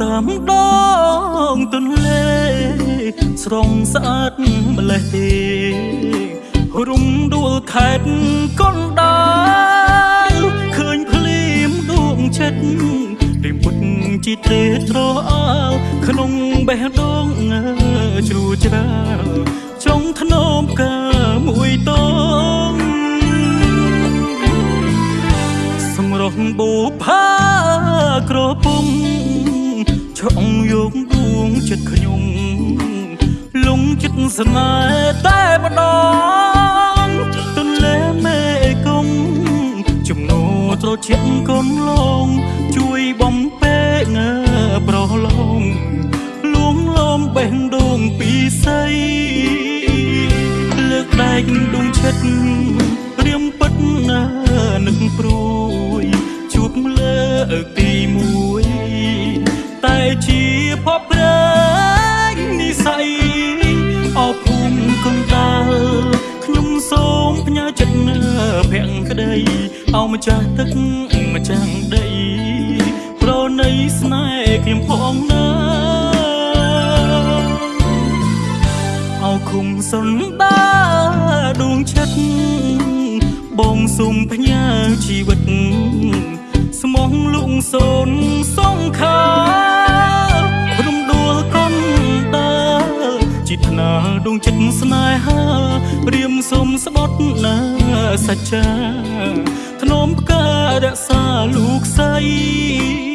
តាមដងទន្លេ ស្រងស្អាតម្លេះទេរុំដួលខេតកុនដាលឃើញភ្លៀមដួងចិត្តរីមុតជីត្រេត្រអើក្នុងបេះដូងជ្រួច្រាលចុងធ្នមកាមួយត ឆក់យកដួងចិត្តខ្ញុំលងចិត្តស្នេហ៍តែម្ដងទន្លេមេគង្គចំណូត្រជាកូនឡងជួយបំពេកងើប្រឡងលួងលំបេះដូងពីស័យលើកដែកដួងចិត្ត អោម្ចាស់ទឹកម្ចាំងដីប្រណីស្នេហ៍ខ្ញុំផងណាអោគុំសុនដាដួងចិត្តបងសុំផ្ញើជីវិតស្មងលុងសូនសងខា จิตនាដួងចិត្តស្នេហាព្រាមសុំស្បត់ណាសច្ចាធ្នមផ្ការក្សាលោកស្រី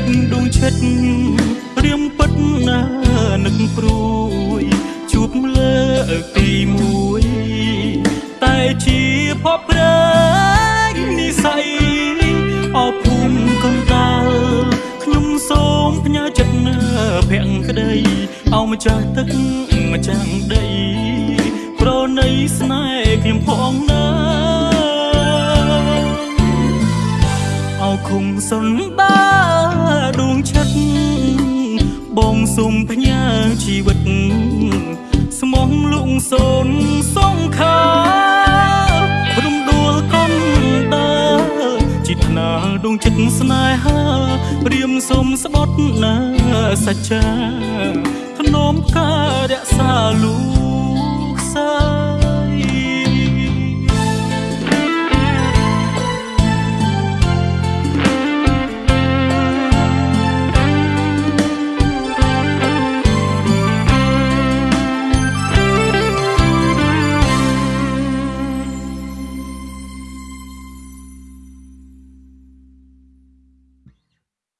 ដែកដួងចិត្តរៀមពិតណានឹកព្រួយជួបលើកទីមួយតែជាភពព្រៃនិស័យអភូមិកុំដាលខ្ញុំសូមផ្ញើចិត្តភក្តីអោម្ចាស់ទឹកម្ចាំងដីប្រណីស្នេហ៍ខ្ញុំផងណា អោគុំសុនដាដួងចិត្តបងសុំផ្ញើជីវិត ស្មងលុងសូនសងខារំដួលកុំដើจิตនាដួងចិត្តស្នេហាព្រាមសុំស្បត់ណាសច្ចាធ្នមការរក្សាលូ